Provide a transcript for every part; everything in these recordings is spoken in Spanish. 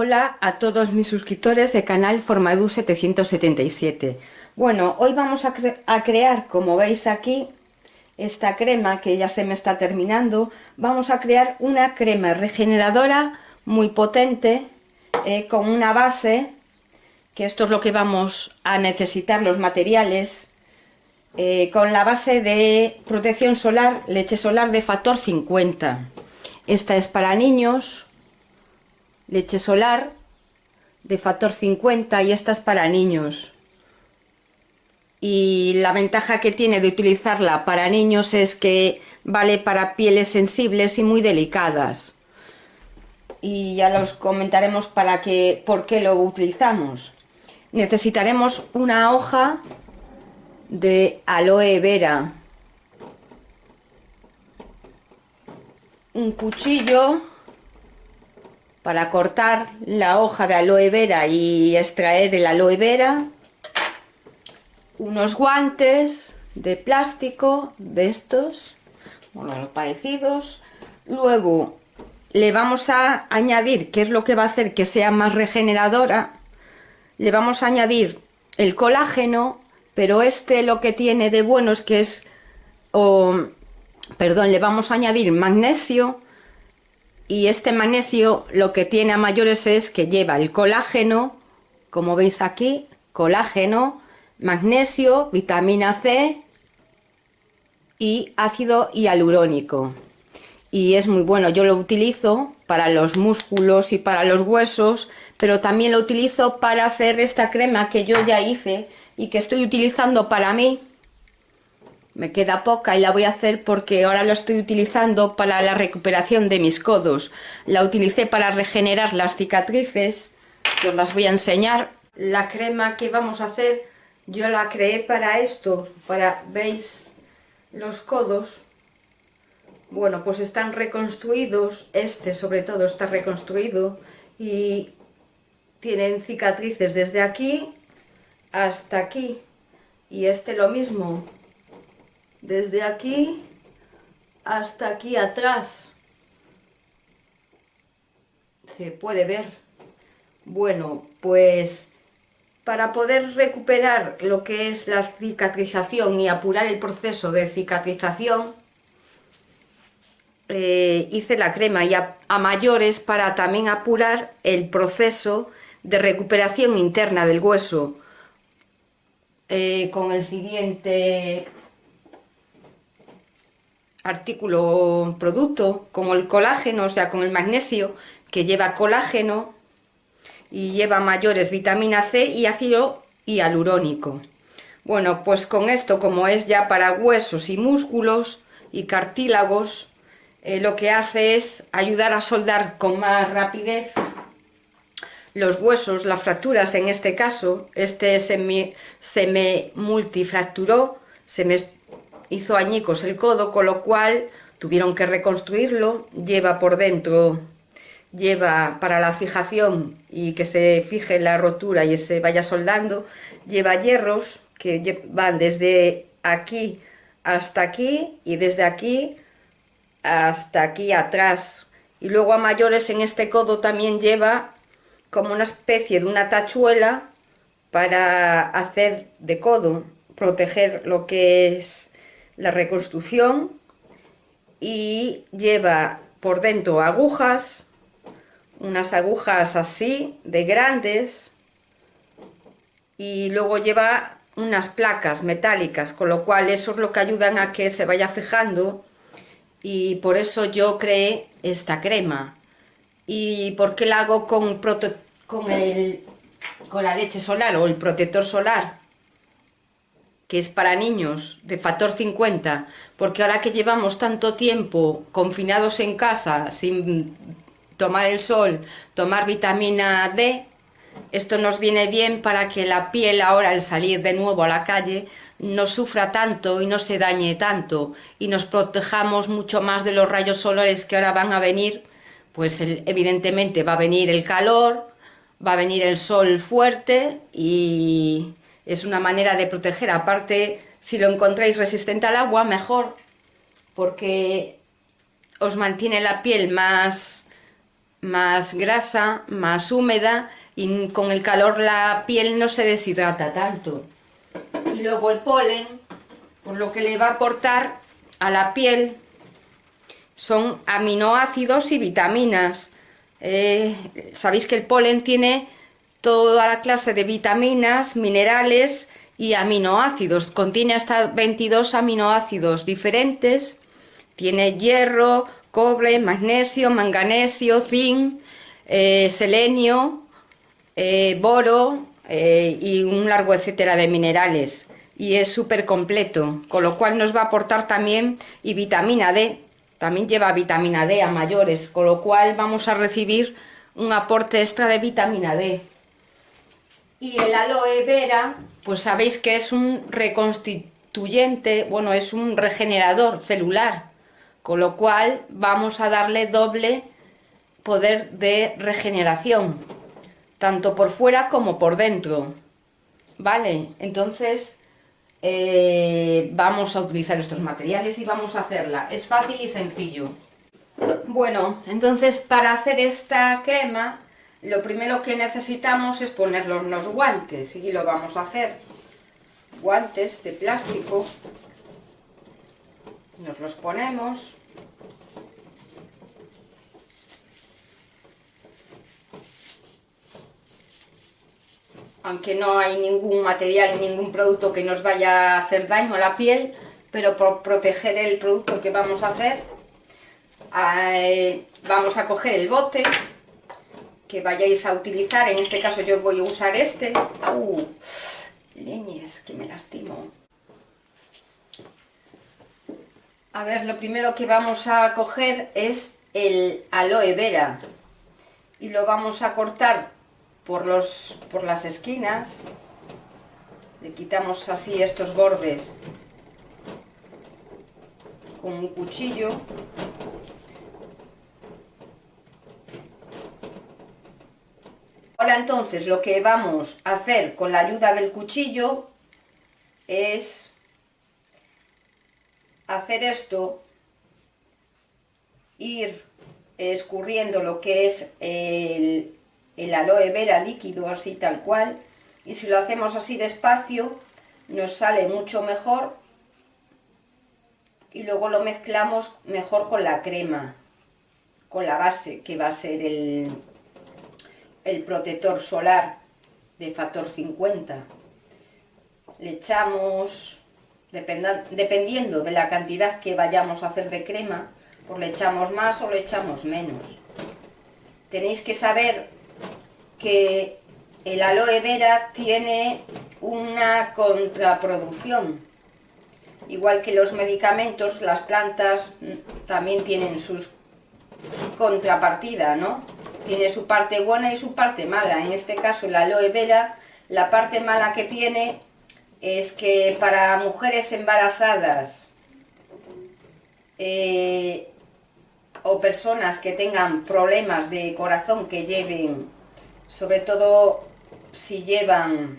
Hola a todos mis suscriptores de canal Formadu 777. Bueno, hoy vamos a, a, crear, como veis aquí, esta crema que ya se me está terminando. Vamos a crear una crema regeneradora muy potente eh, con una base, que esto es lo que vamos a necesitar, los materiales, eh, con la base de protección solar, leche solar de factor 50. Esta es para niños, leche solar de factor 50 y esta es para niños. Y la ventaja que tiene de utilizarla para niños es que vale para pieles sensibles y muy delicadas. Y ya los comentaremos para que, por qué lo utilizamos. Necesitaremos una hoja de aloe vera, un cuchillo para cortar la hoja de aloe vera y extraer el aloe vera, unos guantes de plástico de estos, bueno, parecidos, luego le vamos a añadir, ¿qué es lo que va a hacer que sea más regeneradora? Le vamos a añadir el colágeno, pero este lo que tiene de bueno es que es, perdón, le vamos a añadir magnesio, y este magnesio lo que tiene a mayores es que lleva el colágeno, como veis aquí, colágeno, magnesio, vitamina C y ácido hialurónico. Y es muy bueno, yo lo utilizo para los músculos y para los huesos, pero también lo utilizo para hacer esta crema que yo ya hice y que estoy utilizando para mí, me queda poca y la voy a hacer porque ahora lo estoy utilizando para la recuperación de mis codos. La utilicé para regenerar las cicatrices, que os las voy a enseñar. La crema que vamos a hacer, yo la creé para esto, para, ¿veis? Los codos. Bueno, pues están reconstruidos, este sobre todo está reconstruido y tienen cicatrices desde aquí hasta aquí. Y este lo mismo, desde aquí hasta aquí atrás. Se puede ver. Bueno, pues para poder recuperar lo que es la cicatrización y apurar el proceso de cicatrización, eh, hice la crema y a, mayores para también apurar el proceso de recuperación interna del hueso eh, con el siguiente artículo, producto, como el colágeno, o sea, con el magnesio, que lleva colágeno y lleva mayores vitamina C y ácido hialurónico. Bueno, pues con esto, como es ya para huesos y músculos y cartílagos, eh, lo que hace es ayudar a soldar con más rapidez los huesos, las fracturas en este caso, este se me, se me multifracturó, se me hizo añicos el codo, con lo cual tuvieron que reconstruirlo, lleva por dentro, lleva para la fijación y que se fije la rotura y se vaya soldando, lleva hierros que van desde aquí hasta aquí y desde aquí hasta aquí atrás. Y luego a mayores en este codo también lleva como una especie de una tachuela para hacer de codo, proteger lo que es la reconstrucción y lleva por dentro agujas, unas agujas así de grandes y luego lleva unas placas metálicas, con lo cual eso es lo que ayudan a que se vaya fijando y por eso yo creé esta crema. ¿Y por qué la hago con, con, el, con la leche solar o el protector solar? Que es para niños de factor 50, porque ahora que llevamos tanto tiempo confinados en casa sin tomar el sol, tomar vitamina D, esto nos viene bien para que la piel ahora al salir de nuevo a la calle no sufra tanto y no se dañe tanto y nos protejamos mucho más de los rayos solares que ahora van a venir, pues evidentemente va a venir el calor, va a venir el sol fuerte y es una manera de proteger. Aparte, si lo encontráis resistente al agua, mejor, porque os mantiene la piel más, más grasa, más húmeda y con el calor la piel no se deshidrata tanto. Y luego el polen, por lo que le va a aportar a la piel son aminoácidos y vitaminas. Eh, sabéis que el polen tiene toda la clase de vitaminas, minerales y aminoácidos. Contiene hasta 22 aminoácidos diferentes. Tiene hierro, cobre, magnesio, manganesio, zinc, eh, selenio, eh, boro y un largo etcétera de minerales. Y es súper completo, con lo cual nos va a aportar también y vitamina D, también lleva vitamina D a mayores, con lo cual vamos a recibir un aporte extra de vitamina D. Y el aloe vera, pues sabéis que es un reconstituyente, bueno, es un regenerador celular, con lo cual vamos a darle doble poder de regeneración, tanto por fuera como por dentro. ¿Vale? Entonces, eh, vamos a utilizar estos materiales y vamos a hacerla. Es fácil y sencillo. Bueno, entonces para hacer esta crema, lo primero que necesitamos es ponernos los guantes y lo vamos a hacer. Guantes de plástico. Nos los ponemos. aunque no hay ningún material, ningún producto que nos vaya a hacer daño a la piel, pero por proteger el producto que vamos a hacer, eh, vamos a coger el bote que vayáis a utilizar, en este caso yo voy a usar este, ¡Uh! leñes, que me lastimo. A ver, lo primero que vamos a coger es el aloe vera y lo vamos a cortar por, los, por las esquinas, le quitamos así estos bordes con un cuchillo entonces lo que vamos a hacer con la ayuda del cuchillo es hacer esto, ir escurriendo lo que es el, aloe vera líquido así tal cual y si lo hacemos así despacio nos sale mucho mejor y luego lo mezclamos mejor con la crema con la base que va a ser el, el protector solar de factor 50 le echamos dependiendo de la cantidad que vayamos a hacer de crema pues le echamos más o le echamos menos tenéis que saber que el aloe vera tiene una contraproducción. Igual que los medicamentos, las plantas también tienen sus contrapartida, ¿no? Tiene su parte buena y su parte mala. En este caso, el aloe vera, la parte mala que tiene es que para mujeres embarazadas eh, o personas que tengan problemas de corazón que lleven sobre todo si llevan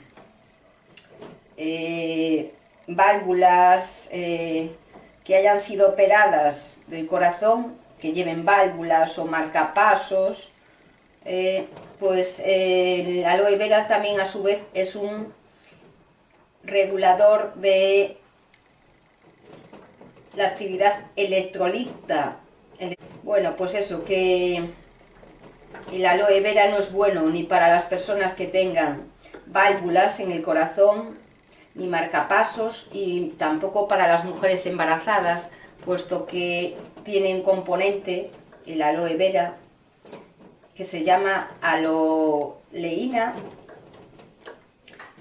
eh, válvulas eh, que hayan sido operadas del corazón, que lleven válvulas o marcapasos, eh, pues el aloe vera también a su vez es un regulador de la actividad electrolita. Bueno, pues eso, que el aloe vera no es bueno ni para las personas que tengan válvulas en el corazón, ni marcapasos, y tampoco para las mujeres embarazadas, puesto que tiene un componente, el aloe vera, que se llama aloleína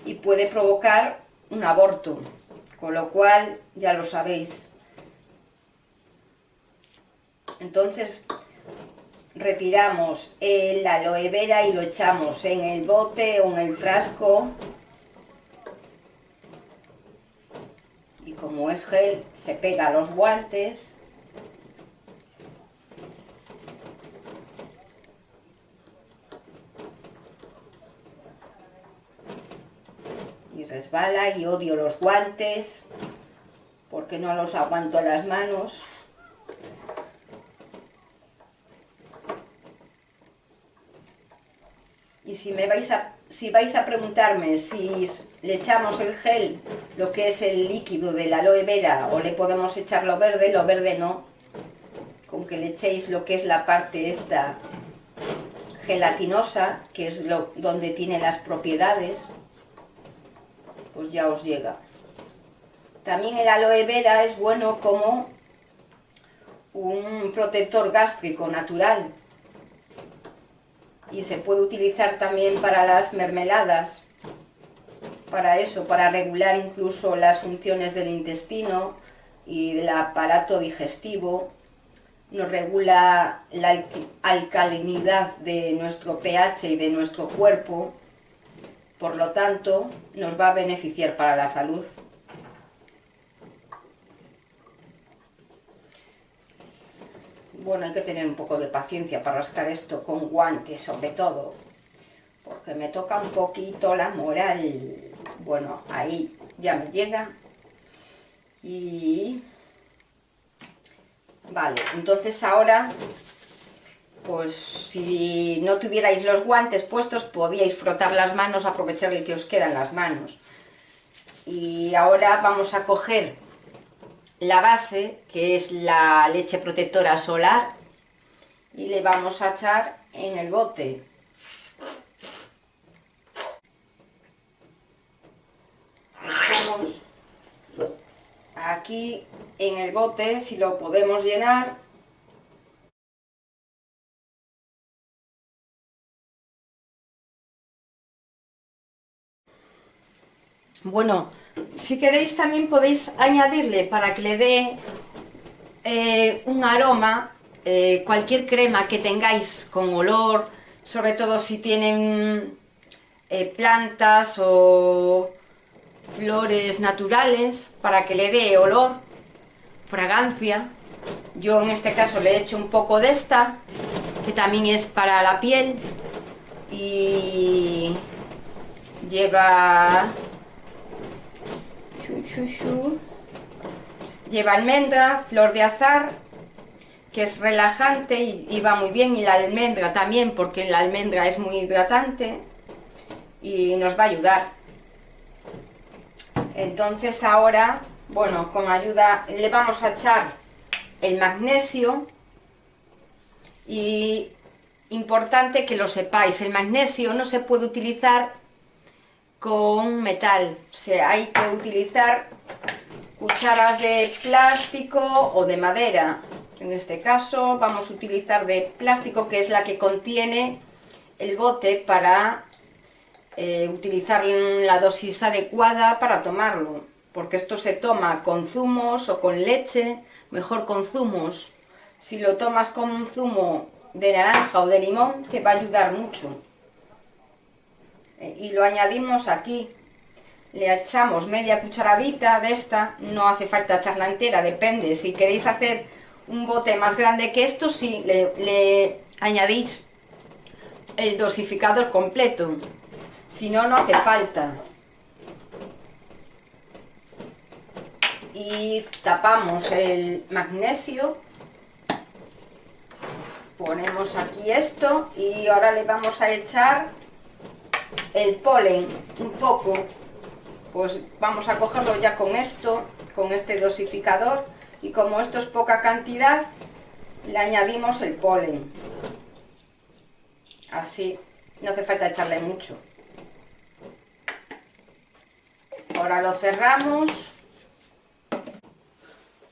y puede provocar un aborto, con lo cual ya lo sabéis. Entonces, retiramos el aloe vera y lo echamos en el bote o en el frasco y como es gel se pega a los guantes y y odio los guantes porque no los aguanto las manos Y si me vais a, si vais a preguntarme si le echamos el gel, lo que es el líquido de la aloe vera, o le podemos echar lo verde, lo verde no. Con que le echéis lo que es la parte esta gelatinosa, que es lo, donde tiene las propiedades, pues ya os llega. También el aloe vera es bueno como un protector gástrico natural y se puede utilizar también para las mermeladas, para eso, para regular incluso las funciones del intestino y del aparato digestivo, nos regula la alcalinidad de nuestro pH y de nuestro cuerpo, por lo tanto nos va a beneficiar para la salud. Bueno, hay que tener un poco de paciencia para rascar esto con guantes sobre todo, porque me toca un poquito la moral. Bueno, ahí ya me llega. Y... Vale, entonces ahora, pues si no tuvierais los guantes puestos, podíais frotar las manos, aprovechar el que os queda en las manos. Y ahora vamos a coger la base, que es la leche protectora solar, y le vamos a echar en el bote. aquí en el bote, si lo podemos llenar, Bueno, si queréis también podéis añadirle para que le dé eh, un aroma, eh, cualquier crema que tengáis con olor, sobre todo si tienen eh, plantas o flores naturales, para que le dé olor, fragancia. Yo en este caso le he hecho un poco de esta, que también es para la piel y lleva Lleva almendra, flor de azar, que es relajante y, va muy bien, y la almendra también, porque la almendra es muy hidratante y nos va a ayudar. Entonces ahora, bueno, con ayuda, le vamos a echar el magnesio. Y importante que lo sepáis, el magnesio no se puede utilizar con metal. O hay que utilizar cucharas de plástico o de madera. En este caso vamos a utilizar de plástico que es la que contiene el bote para eh, utilizar la dosis adecuada para tomarlo. Porque esto se toma con zumos o con leche, mejor con zumos. Si lo tomas con un zumo de naranja o de limón te va a ayudar mucho. Y lo añadimos aquí. Le echamos media cucharadita de esta, no hace falta echarla entera, depende. Si queréis hacer un bote más grande que esto, sí, le, añadís el dosificador completo. Si no, no hace falta. Y tapamos el magnesio. Ponemos aquí esto y ahora le vamos a echar el polen un poco, pues vamos a cogerlo ya con esto, con este dosificador y como esto es poca cantidad, le añadimos el polen. Así, no hace falta echarle mucho. Ahora lo cerramos.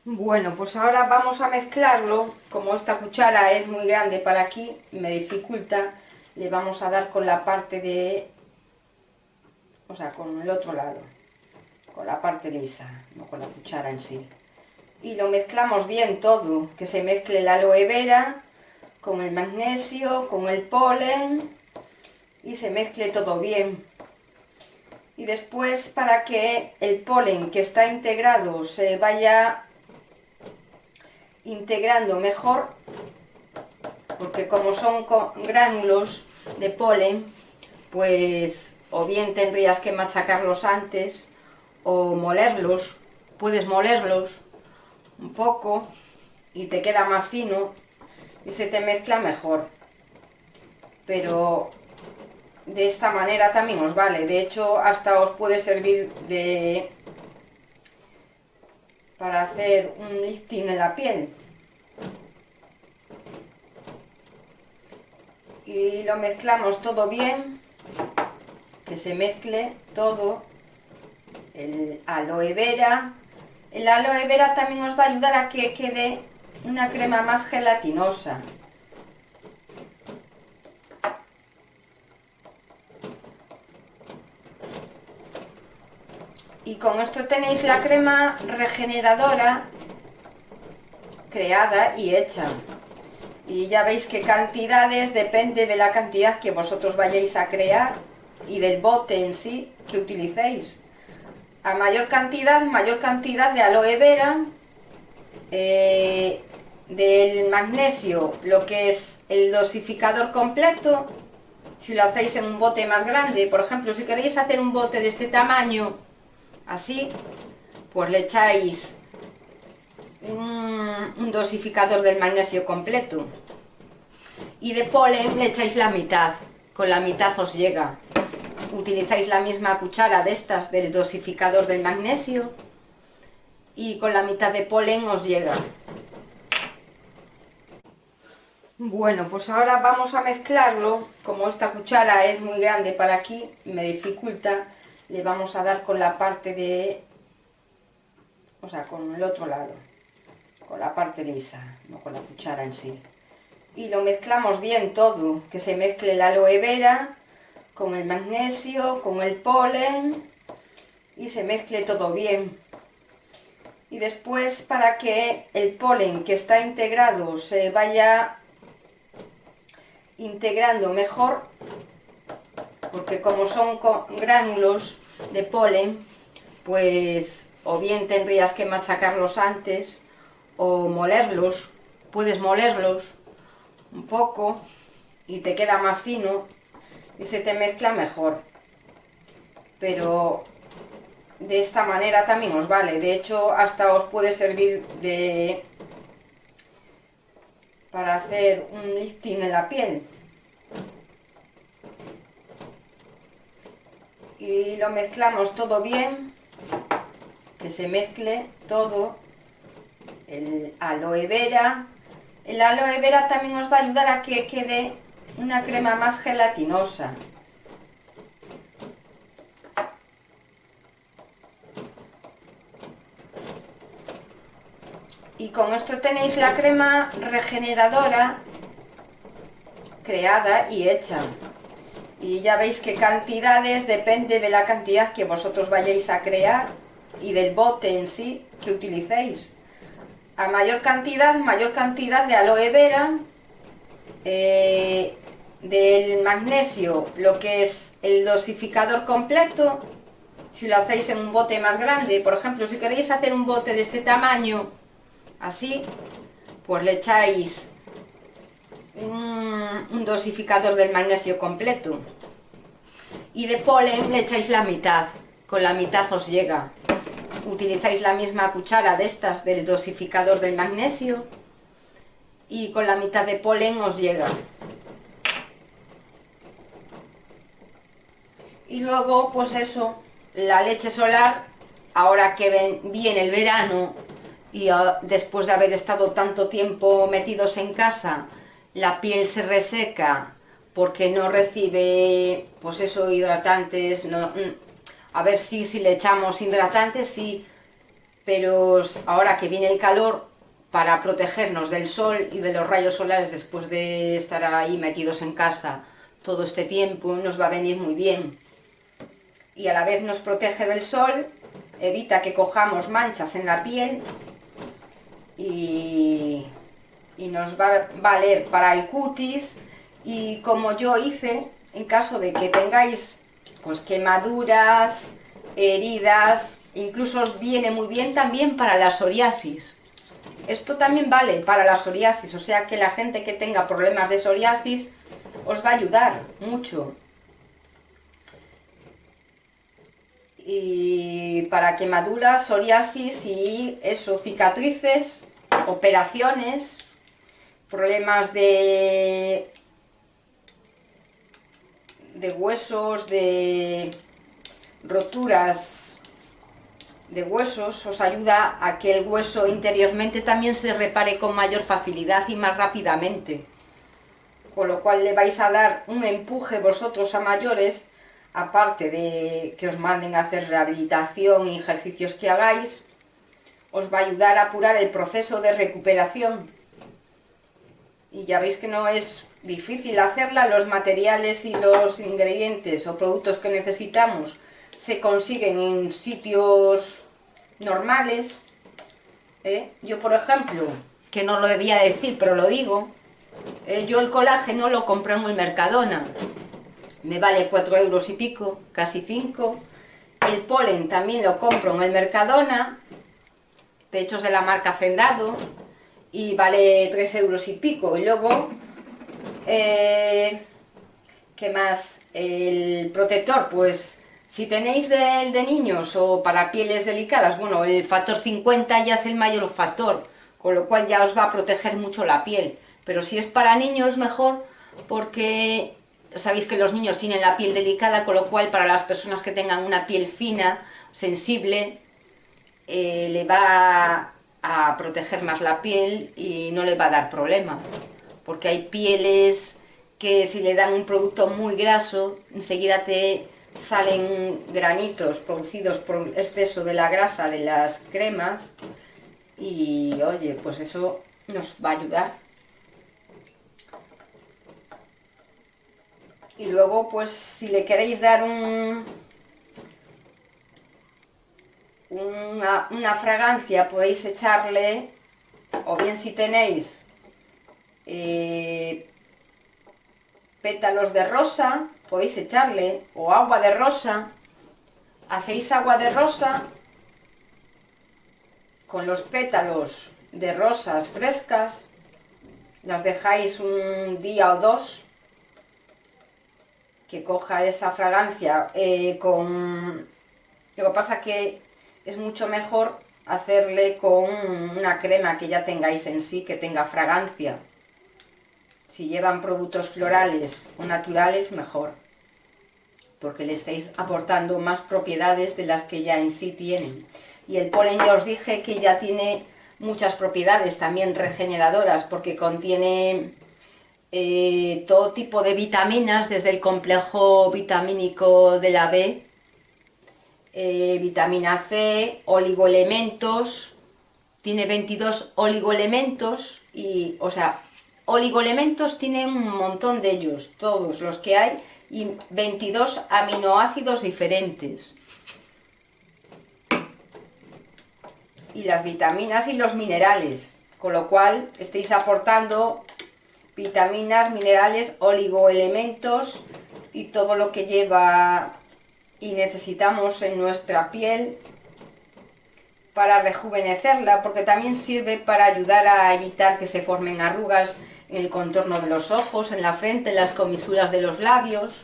Bueno, pues ahora vamos a mezclarlo. Como esta cuchara es muy grande para aquí, me dificulta, le vamos a dar con la parte de o sea, con el otro lado, con la parte lisa, no con la cuchara en sí. Y lo mezclamos bien todo, que se mezcle la aloe vera con el magnesio, con el polen y se mezcle todo bien. Y después para que el polen que está integrado se vaya integrando mejor, porque como son gránulos de polen, pues o bien tendrías que machacarlos antes o molerlos, puedes molerlos un poco y te queda más fino y se te mezcla mejor. Pero de esta manera también os vale. De hecho, hasta os puede servir de para hacer un lifting en la piel. Y lo mezclamos todo bien, que se mezcle todo, el aloe vera. El aloe vera también os va a ayudar a que quede una crema más gelatinosa. y con esto tenéis la crema regeneradora creada y hecha y ya veis qué cantidades depende de la cantidad que vosotros vayáis a crear y del bote en sí que utilicéis. A mayor cantidad, mayor cantidad de aloe vera eh, del magnesio, lo que es el dosificador completo. Si lo hacéis en un bote más grande, por ejemplo, si queréis hacer un bote de este tamaño así, pues le echáis un, dosificador del magnesio completo. Y de polen le echáis la mitad, con la mitad os llega. Utilizáis la misma cuchara de estas del dosificador del magnesio y con la mitad de polen os llega. Bueno, pues ahora vamos a mezclarlo, como esta cuchara es muy grande para aquí, me dificulta, le vamos a dar con la parte de, o sea, con el otro lado, con la parte lisa, no con la cuchara en sí. Y lo mezclamos bien todo, que se mezcle la aloe vera con el magnesio, con el polen y se mezcle todo bien. Y después para que el polen que está integrado se vaya integrando mejor porque como son gránulos de polen, pues o bien tendrías que machacarlos antes o molerlos, puedes molerlos un poco y te queda más fino y se te mezcla mejor. Pero de esta manera también os vale, de hecho hasta os puede servir de para hacer un lifting en la piel. y lo mezclamos todo bien, que se mezcle todo, el aloe vera. El aloe vera también os va a ayudar a que quede una crema más gelatinosa. Y con esto tenéis la crema regeneradora creada y hecha y ya veis qué cantidades depende de la cantidad que vosotros vayáis a crear y del bote en sí que utilicéis. A mayor cantidad, mayor cantidad de aloe vera, eh, del magnesio, lo que es el dosificador completo, si lo hacéis en un bote más grande, por ejemplo, si queréis hacer un bote de este tamaño, así, pues le echáis un, dosificador del magnesio completo. Y de polen le echáis la mitad, con la mitad os llega. Utilizáis la misma cuchara de estas del dosificador del magnesio y con la mitad de polen os llega. Y luego, pues eso, la leche solar, ahora que viene el verano y ah, después de haber estado tanto tiempo metidos en casa, la piel se reseca porque no recibe, pues eso, hidratantes, no, mm, a ver si, si le echamos hidratantes, sí, pero ahora que viene el calor, para protegernos del sol y de los rayos solares después de estar ahí metidos en casa todo este tiempo, nos va a venir muy bien. Y a la vez nos protege del sol, evita que cojamos manchas en la piel y nos va a valer para el cutis y como yo hice, en caso de que tengáis pues quemaduras, heridas, incluso viene muy bien también para la psoriasis. Esto también vale para la psoriasis, o sea que la gente que tenga problemas de psoriasis os va a ayudar mucho. Y para quemaduras, psoriasis y eso, cicatrices, operaciones, problemas de, de huesos, de roturas de huesos, os ayuda a que el hueso interiormente también se repare con mayor facilidad y más rápidamente. Con lo cual le vais a dar un empuje vosotros a mayores, aparte de que os manden a hacer rehabilitación y ejercicios que hagáis, os va a ayudar a apurar el proceso de recuperación. Y ya veis que no es difícil hacerla, los materiales y los ingredientes o productos que necesitamos se consiguen en sitios normales. ¿eh? Yo, por ejemplo, que no lo debía decir, pero lo digo, ¿eh? yo el colágeno lo compré en el Mercadona. Me vale 4 euros y pico, casi 5. El polen también lo compro en el Mercadona, de hecho es de la marca Fendado, y vale 3 euros y pico. Y luego, eh, ¿qué más? El protector, pues si tenéis de, de niños o para pieles delicadas, bueno, el factor 50 ya es el mayor factor, con lo cual ya os va a proteger mucho la piel. Pero si es para niños, mejor, porque sabéis que los niños tienen la piel delicada, con lo cual para las personas que tengan una piel fina, sensible, eh, le va a proteger más la piel y no le va a dar problemas. Porque hay pieles que si le dan un producto muy graso, enseguida te salen granitos producidos por exceso de la grasa de las cremas y oye, pues eso nos va a ayudar. Y luego, pues si le queréis dar un, una, fragancia, podéis echarle, o bien si tenéis eh, pétalos de rosa, podéis echarle, o agua de rosa, hacéis agua de rosa con los pétalos de rosas frescas, las dejáis un día o dos, que coja esa fragancia eh, con... Lo que pasa que es mucho mejor hacerle con una crema que ya tengáis en sí, que tenga fragancia. Si llevan productos florales o naturales, mejor, porque le estáis aportando más propiedades de las que ya en sí tienen. Y el polen ya os dije que ya tiene muchas propiedades también regeneradoras, porque contiene eh, todo tipo de vitaminas, desde el complejo vitamínico de la B, eh, vitamina C, oligoelementos, tiene 22 oligoelementos, y, o sea, Oligoelementos tienen un montón de ellos, todos los que hay, y 22 aminoácidos diferentes. Y las vitaminas y los minerales, con lo cual estáis aportando vitaminas, minerales, oligoelementos y todo lo que lleva y necesitamos en nuestra piel para rejuvenecerla, porque también sirve para ayudar a evitar que se formen arrugas en el contorno de los ojos, en la frente, en las comisuras de los labios.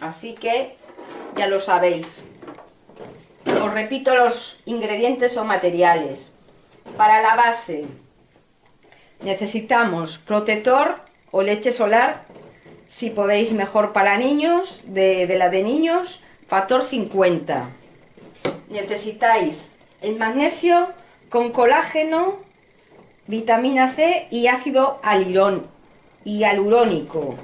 Así que ya lo sabéis. Os repito los ingredientes o materiales. Para la base necesitamos protector o leche solar, si podéis mejor para niños, de, la de niños, factor 50. Necesitáis el magnesio con colágeno vitamina C y ácido alirón y alurónico.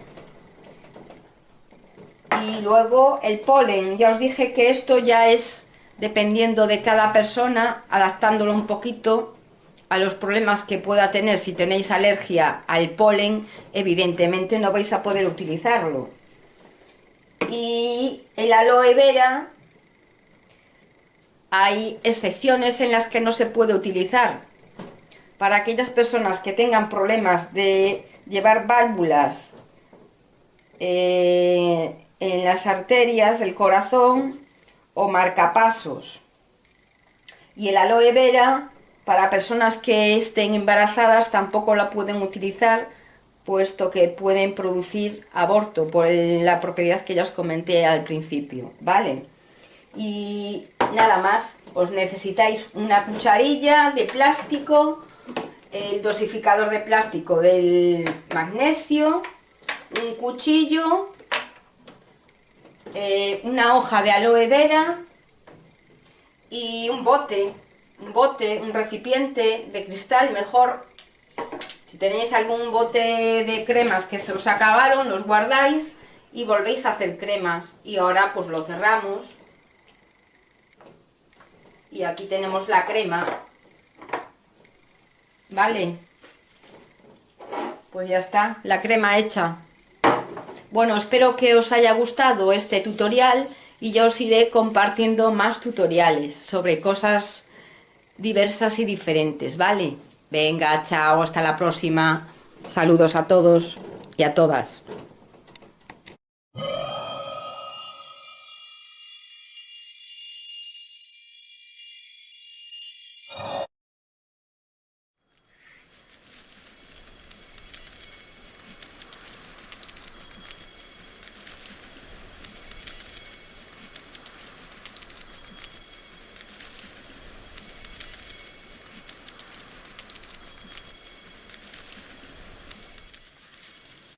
Y luego el polen, ya os dije que esto ya es dependiendo de cada persona, adaptándolo un poquito a los problemas que pueda tener. Si tenéis alergia al polen, evidentemente no vais a poder utilizarlo. Y el aloe vera, hay excepciones en las que no se puede utilizar, para aquellas personas que tengan problemas de llevar válvulas eh, en las arterias del corazón o marcapasos. Y el aloe vera, para personas que estén embarazadas, tampoco la pueden utilizar, puesto que pueden producir aborto, por la propiedad que ya os comenté al principio, ¿vale? Y nada más, os necesitáis una cucharilla de plástico el dosificador de plástico del magnesio, un cuchillo, eh, una hoja de aloe vera y un bote, un bote, un recipiente de cristal, mejor. Si tenéis algún bote de cremas que se os acabaron, los guardáis y volvéis a hacer cremas. Y ahora pues lo cerramos. Y aquí tenemos la crema. ¿Vale? Pues ya está, la crema hecha. Bueno, espero que os haya gustado este tutorial y ya os iré compartiendo más tutoriales sobre cosas diversas y diferentes, ¿vale? Venga, chao, hasta la próxima. Saludos a todos y a todas.